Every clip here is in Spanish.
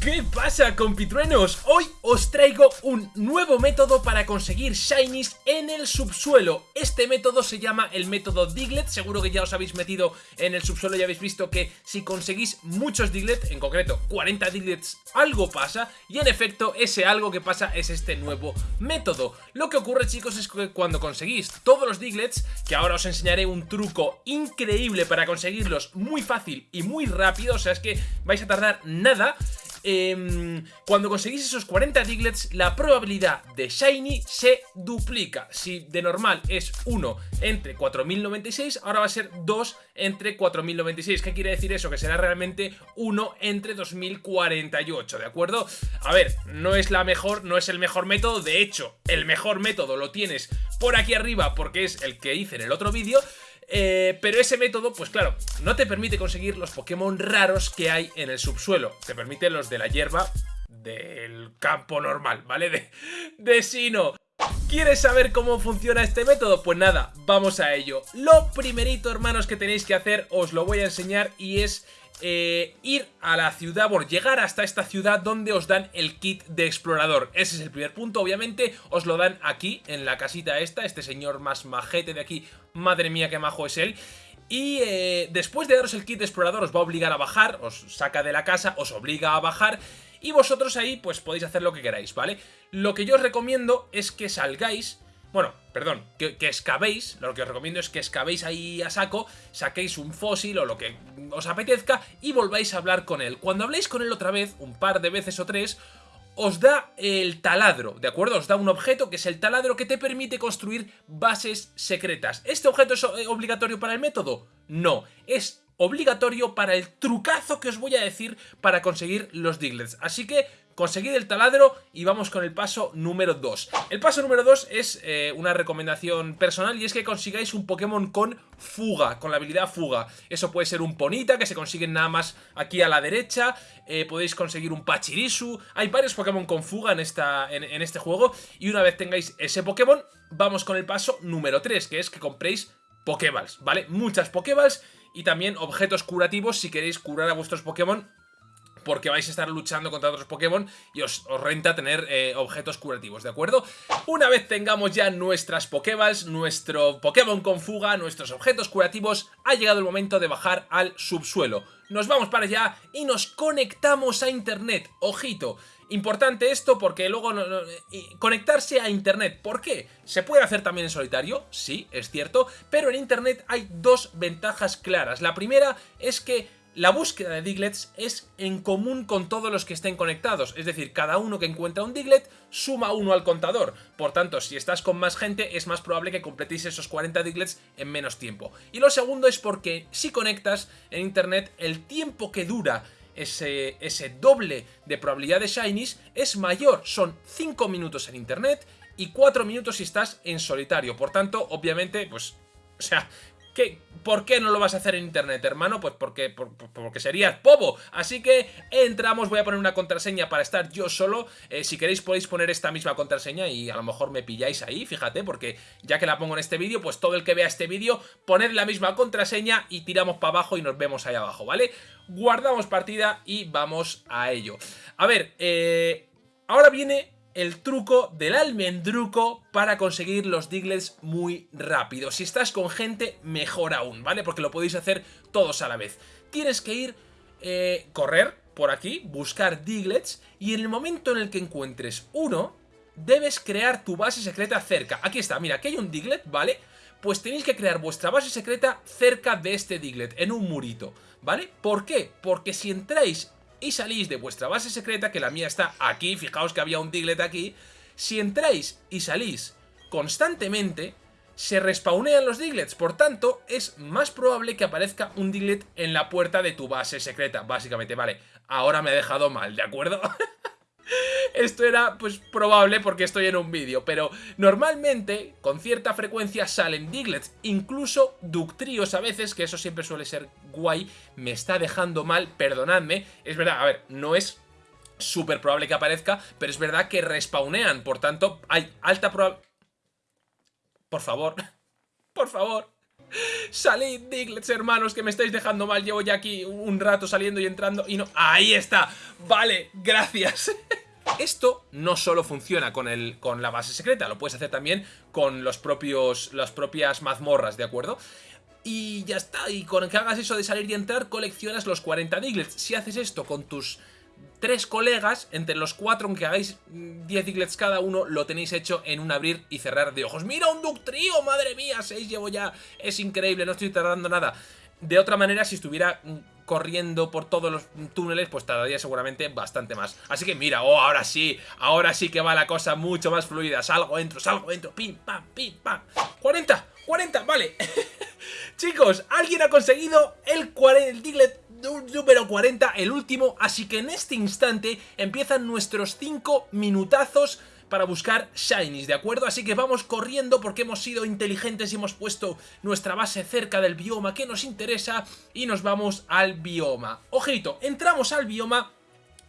¿Qué pasa compitruenos? Hoy os traigo un nuevo método para conseguir shinies en el subsuelo. Este método se llama el método Diglett. Seguro que ya os habéis metido en el subsuelo y habéis visto que si conseguís muchos Diglett, en concreto 40 Diglets, algo pasa. Y en efecto ese algo que pasa es este nuevo método. Lo que ocurre chicos es que cuando conseguís todos los Diglets Que ahora os enseñaré un truco increíble para conseguirlos muy fácil y muy rápido O sea es que vais a tardar nada eh, cuando conseguís esos 40 Diglets, la probabilidad de Shiny se duplica. Si de normal es 1 entre 4096, ahora va a ser 2 entre 4096. ¿Qué quiere decir eso? Que será realmente 1 entre 2048, ¿de acuerdo? A ver, no es la mejor, no es el mejor método, de hecho, el mejor método lo tienes por aquí arriba porque es el que hice en el otro vídeo, eh, pero ese método, pues claro, no te permite conseguir los Pokémon raros que hay en el subsuelo. Te permite los de la hierba del campo normal, ¿vale? De, de Sino. ¿Quieres saber cómo funciona este método? Pues nada, vamos a ello. Lo primerito, hermanos, que tenéis que hacer, os lo voy a enseñar y es eh, ir a la ciudad, bueno, llegar hasta esta ciudad donde os dan el kit de explorador. Ese es el primer punto, obviamente os lo dan aquí, en la casita esta, este señor más majete de aquí, madre mía qué majo es él. Y eh, después de daros el kit de explorador os va a obligar a bajar, os saca de la casa, os obliga a bajar y vosotros ahí pues podéis hacer lo que queráis, ¿vale? Lo que yo os recomiendo es que salgáis bueno, perdón, que, que, excavéis, lo que os recomiendo es que excavéis ahí a saco, saquéis un fósil o lo que os apetezca y volváis a hablar con él. Cuando habléis con él otra vez, un par de veces o tres, os da el taladro, ¿de acuerdo? Os da un objeto que es el taladro que te permite construir bases secretas. ¿Este objeto es eh, obligatorio para el método? No, es obligatorio para el trucazo que os voy a decir para conseguir los Diglets. Así que conseguid el taladro y vamos con el paso número 2. El paso número 2 es eh, una recomendación personal y es que consigáis un Pokémon con fuga, con la habilidad fuga. Eso puede ser un Ponita que se consigue nada más aquí a la derecha, eh, podéis conseguir un Pachirisu, hay varios Pokémon con fuga en, esta, en, en este juego y una vez tengáis ese Pokémon, vamos con el paso número 3, que es que compréis Pokéballs, ¿vale? Muchas Pokéballs y también objetos curativos si queréis curar a vuestros Pokémon porque vais a estar luchando contra otros Pokémon y os, renta tener eh, objetos curativos, ¿de acuerdo? Una vez tengamos ya nuestras Pokéballs, nuestro Pokémon con fuga, nuestros objetos curativos, ha llegado el momento de bajar al subsuelo. Nos vamos para allá y nos conectamos a internet, ojito. Importante esto porque luego conectarse a internet, ¿por qué? ¿Se puede hacer también en solitario? Sí, es cierto, pero en internet hay dos ventajas claras. La primera es que la búsqueda de Diglets es en común con todos los que estén conectados, es decir, cada uno que encuentra un Diglet suma uno al contador. Por tanto, si estás con más gente, es más probable que completéis esos 40 Diglets en menos tiempo. Y lo segundo es porque si conectas en internet, el tiempo que dura ese, ese doble de probabilidad de Shinies es mayor. Son 5 minutos en internet y 4 minutos si estás en solitario. Por tanto, obviamente, pues... O sea, ¿Por qué no lo vas a hacer en internet, hermano? Pues porque, porque serías pobo. Así que entramos, voy a poner una contraseña para estar yo solo. Eh, si queréis podéis poner esta misma contraseña y a lo mejor me pilláis ahí, fíjate, porque ya que la pongo en este vídeo, pues todo el que vea este vídeo, poned la misma contraseña y tiramos para abajo y nos vemos ahí abajo, ¿vale? Guardamos partida y vamos a ello. A ver, eh, ahora viene el truco del almendruco para conseguir los Diglets muy rápido. Si estás con gente, mejor aún, ¿vale? Porque lo podéis hacer todos a la vez. Tienes que ir, eh, correr por aquí, buscar Diglets y en el momento en el que encuentres uno, debes crear tu base secreta cerca. Aquí está, mira, aquí hay un Diglet, ¿vale? Pues tenéis que crear vuestra base secreta cerca de este Diglet, en un murito, ¿vale? ¿Por qué? Porque si entráis y salís de vuestra base secreta, que la mía está aquí, fijaos que había un Diglett aquí, si entráis y salís constantemente, se respawnean los Diglets, por tanto, es más probable que aparezca un Diglett en la puerta de tu base secreta, básicamente, vale, ahora me he dejado mal, ¿de acuerdo? Esto era pues probable porque estoy en un vídeo, pero normalmente con cierta frecuencia salen Diglets, incluso Ductrios a veces, que eso siempre suele ser guay, me está dejando mal, perdonadme, es verdad, a ver, no es súper probable que aparezca, pero es verdad que respawnean, por tanto hay alta probabilidad... Por favor, por favor... Salid, Diglets, hermanos, que me estáis dejando mal. Llevo ya aquí un rato saliendo y entrando y no... ¡Ahí está! Vale, gracias. Esto no solo funciona con, el, con la base secreta, lo puedes hacer también con los propios, las propias mazmorras, ¿de acuerdo? Y ya está, y con que hagas eso de salir y entrar, coleccionas los 40 Diglets. Si haces esto con tus tres colegas, entre los cuatro, aunque hagáis 10 Diglets cada uno, lo tenéis hecho en un abrir y cerrar de ojos. ¡Mira un Ductrio! ¡Madre mía! 6 llevo ya. Es increíble, no estoy tardando nada. De otra manera, si estuviera corriendo por todos los túneles, pues tardaría seguramente bastante más. Así que mira, oh, ahora sí, ahora sí que va la cosa mucho más fluida. Salgo, entro, salgo, entro, pim, pam, pim, pam. ¡40! ¡40! Vale. Chicos, alguien ha conseguido el, el Diglett número 40, el último, así que en este instante empiezan nuestros 5 minutazos para buscar Shinies, ¿de acuerdo? Así que vamos corriendo porque hemos sido inteligentes y hemos puesto nuestra base cerca del bioma que nos interesa y nos vamos al bioma. Ojito, entramos al bioma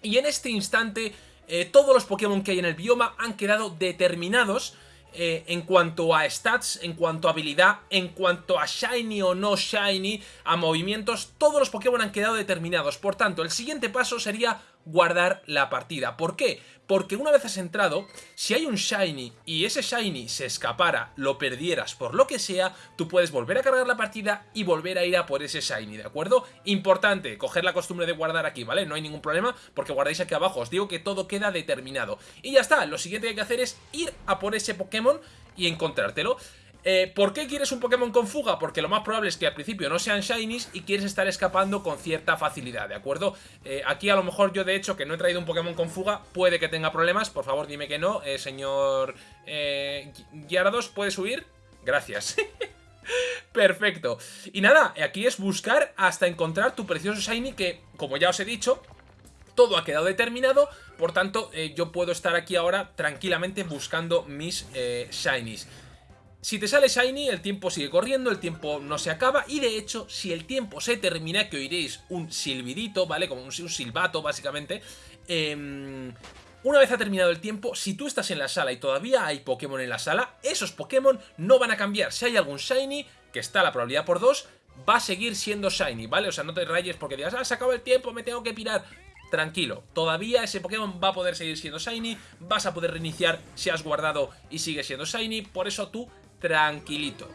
y en este instante eh, todos los Pokémon que hay en el bioma han quedado determinados eh, en cuanto a stats, en cuanto a habilidad, en cuanto a shiny o no shiny, a movimientos, todos los Pokémon han quedado determinados. Por tanto, el siguiente paso sería guardar la partida. ¿Por qué? Porque una vez has entrado, si hay un Shiny y ese Shiny se escapara, lo perdieras por lo que sea, tú puedes volver a cargar la partida y volver a ir a por ese Shiny, ¿de acuerdo? Importante, coger la costumbre de guardar aquí, ¿vale? No hay ningún problema porque guardáis aquí abajo, os digo que todo queda determinado. Y ya está, lo siguiente que hay que hacer es ir a por ese Pokémon y encontrártelo. Eh, ¿Por qué quieres un Pokémon con fuga? Porque lo más probable es que al principio no sean Shinies y quieres estar escapando con cierta facilidad, ¿de acuerdo? Eh, aquí a lo mejor yo de hecho que no he traído un Pokémon con fuga puede que tenga problemas, por favor dime que no, eh, señor eh, Gyarados, ¿puede subir? Gracias. Perfecto. Y nada, aquí es buscar hasta encontrar tu precioso Shiny que, como ya os he dicho, todo ha quedado determinado, por tanto yo puedo estar aquí ahora tranquilamente buscando mis Shinies. Si te sale Shiny, el tiempo sigue corriendo, el tiempo no se acaba y de hecho, si el tiempo se termina, que oiréis un silbidito, ¿vale? Como un, silbato, básicamente, em, una vez ha terminado el tiempo, si tú estás en la sala y todavía hay Pokémon en la sala, esos Pokémon no van a cambiar. Si hay algún Shiny, que está la probabilidad por 2, va a seguir siendo Shiny, ¿vale? O sea, no te rayes porque digas, ah, se acabó el tiempo, me tengo que pirar. Tranquilo, todavía ese Pokémon va a poder seguir siendo Shiny, vas a poder reiniciar si has guardado y sigue siendo Shiny, por eso tú tranquilito.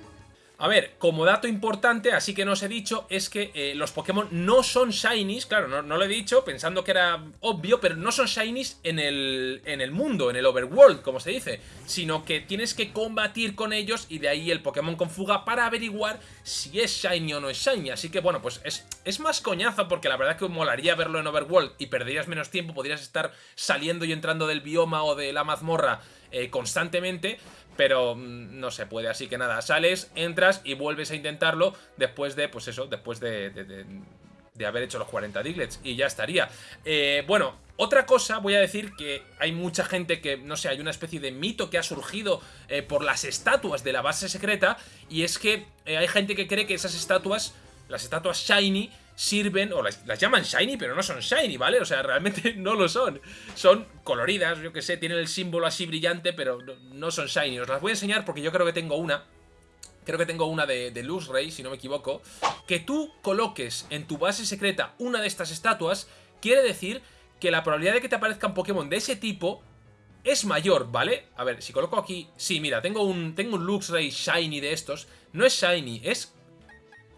A ver, como dato importante, así que no os he dicho, es que eh, los Pokémon no son Shinies, claro, no, lo he dicho pensando que era obvio, pero no son Shinies en el, en el mundo, en el Overworld, como se dice, sino que tienes que combatir con ellos y de ahí el Pokémon con fuga para averiguar si es Shiny o no es Shiny, así que bueno, pues es, es más coñazo porque la verdad que molaría verlo en Overworld y perderías menos tiempo, podrías estar saliendo y entrando del bioma o de la mazmorra eh, constantemente, pero mm, no se puede, así que nada, sales, entras y vuelves a intentarlo después de, pues eso, después de, de, haber hecho los 40 Diglets y ya estaría. Eh, bueno, otra cosa, voy a decir que hay mucha gente que, no sé, hay una especie de mito que ha surgido eh, por las estatuas de la base secreta y es que hay gente que cree que esas estatuas, las estatuas Shiny, sirven, o las, llaman shiny, pero no son shiny, ¿vale? O sea, realmente no lo son. Son coloridas, yo que sé, tienen el símbolo así brillante, pero no, son shiny. Os las voy a enseñar porque yo creo que tengo una. Creo que tengo una de, de Luz si no me equivoco. Que tú coloques en tu base secreta una de estas estatuas, quiere decir que la probabilidad de que te aparezcan Pokémon de ese tipo es mayor, ¿vale? A ver, si coloco aquí... Sí, mira, tengo un, tengo un Luxray Shiny de estos. No es Shiny, es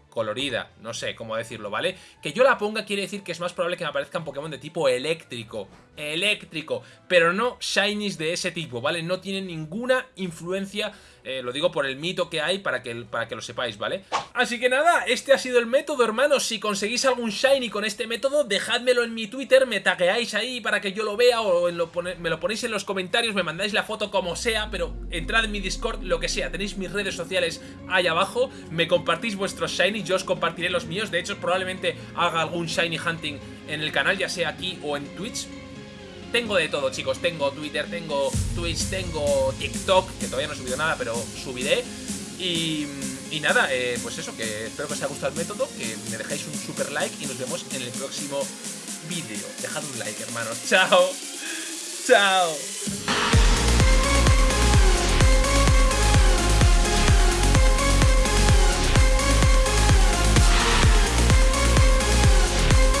colorida, no sé cómo decirlo, ¿vale? Que yo la ponga quiere decir que es más probable que me aparezcan Pokémon de tipo eléctrico, eléctrico, pero no shinies de ese tipo, ¿vale? No tienen ninguna influencia eh, lo digo por el mito que hay para que, para que lo sepáis, ¿vale? Así que nada, este ha sido el método, hermanos. Si conseguís algún shiny con este método, dejádmelo en mi Twitter, me tagueáis ahí para que yo lo vea o me lo ponéis en los comentarios, me mandáis la foto como sea, pero entrad en mi Discord, lo que sea. Tenéis mis redes sociales ahí abajo, me compartís vuestros shiny, yo os compartiré los míos. De hecho, probablemente haga algún shiny hunting en el canal, ya sea aquí o en Twitch. Tengo de todo, chicos. Tengo Twitter, tengo Twitch, tengo TikTok, que todavía no he subido nada, pero subiré. Y, nada, eh, pues eso, que espero que os haya gustado el método, que me dejéis un super like y nos vemos en el próximo vídeo. Dejad un like, hermanos. Chao. Chao.